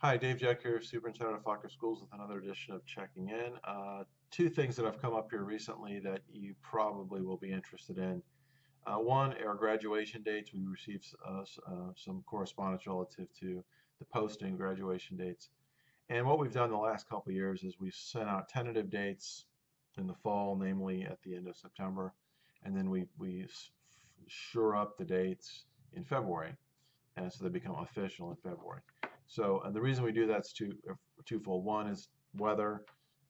Hi, Dave Jeck here, Superintendent of Fauquier Schools with another edition of Checking In. Uh, two things that have come up here recently that you probably will be interested in. Uh, one, our graduation dates. We received uh, uh, some correspondence relative to the posting graduation dates. And what we've done the last couple years is we've sent out tentative dates in the fall, namely at the end of September, and then we, we sure up the dates in February, and so they become official in February. So and the reason we do that's two uh, twofold. One is weather,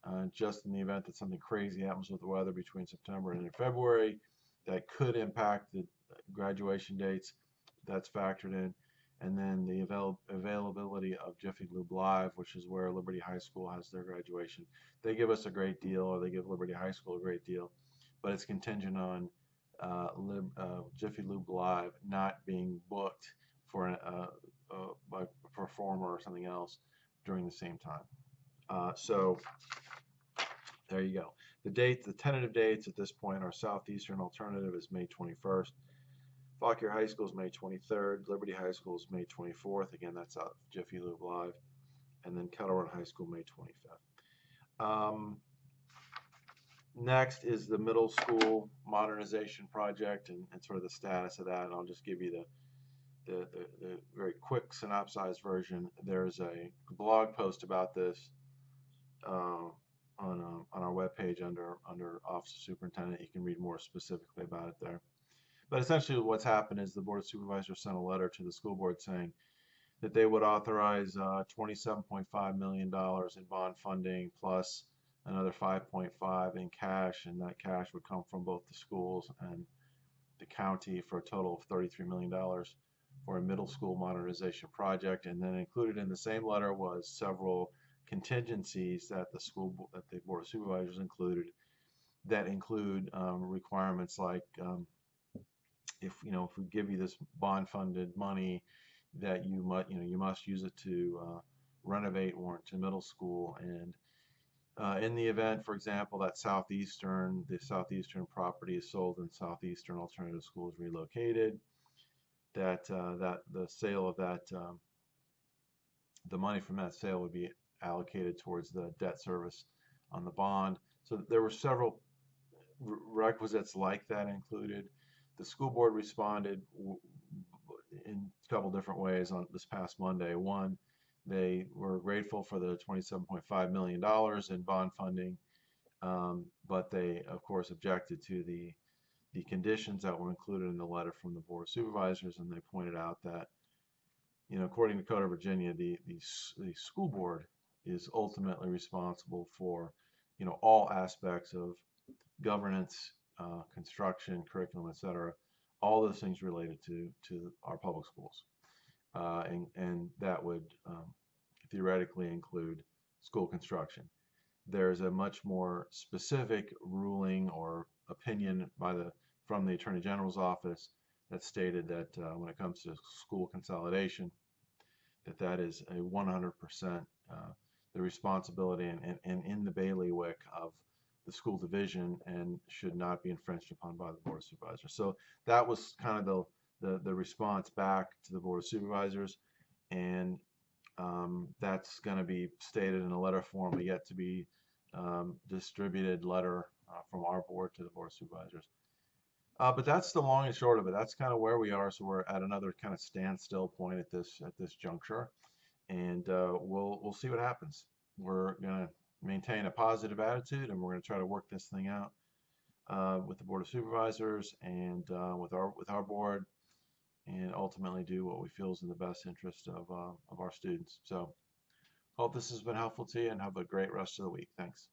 uh, just in the event that something crazy happens with the weather between September and February that could impact the graduation dates. That's factored in. And then the avail availability of Jiffy Lube Live, which is where Liberty High School has their graduation. They give us a great deal, or they give Liberty High School a great deal, but it's contingent on uh, Lib, uh, Jiffy Lube Live not being booked for a, or something else during the same time. Uh, so there you go. The date, the tentative dates at this point our Southeastern Alternative is May 21st. Fauquier High School is May 23rd. Liberty High School is May 24th. Again, that's out Jiffy Lube Live. And then Kettle Run High School May 25th. Um, next is the middle school modernization project and, and, sort of the status of that. And I'll just give you the the, the, the very quick synopsized version, there's a blog post about this uh, on, uh, on our webpage under, under Office of Superintendent. You can read more specifically about it there. But essentially what's happened is the Board of Supervisors sent a letter to the school board saying that they would authorize uh, $27.5 million in bond funding plus another 5.5 in cash, and that cash would come from both the schools and the county for a total of $33 million for a middle school modernization project. And then included in the same letter was several contingencies that the school that the board of supervisors included that include um, requirements like um, if you know if we give you this bond funded money that you must you know you must use it to uh, renovate Warrenton Middle School and uh, in the event, for example, that southeastern the southeastern property is sold and southeastern alternative school is relocated, that uh, that the sale of that um, the money from that sale would be allocated towards the debt service on the bond. So there were several requisites like that included. The school board responded in a couple different ways on this past Monday. One, they were grateful for the $27.5 million in bond funding, um, but they, of course, objected to the the conditions that were included in the letter from the Board of Supervisors, and they pointed out that, you know, according to Code of Virginia, the, the, the school board is ultimately responsible for, you know, all aspects of governance, uh, construction, curriculum, etc., all those things related to, to our public schools. Uh, and, and that would um, theoretically include school construction. There's a much more specific ruling or opinion by the from the Attorney General's office that stated that uh, when it comes to school consolidation, that that is a 100% uh, the responsibility and, and, and, in the bailiwick of the school division and should not be infringed upon by the Board of Supervisors. So that was kind of the, the, the response back to the Board of Supervisors and um, that's going to be stated in a letter form, but yet to be um, distributed letter uh, from our board to the board of supervisors. Uh, but that's the long and short of it. That's kind of where we are. So we're at another kind of standstill point at this at this juncture, and uh, we'll we'll see what happens. We're gonna maintain a positive attitude, and we're gonna try to work this thing out uh, with the board of supervisors and uh, with our with our board, and ultimately do what we feel is in the best interest of uh, of our students. So hope this has been helpful to you, and have a great rest of the week. Thanks.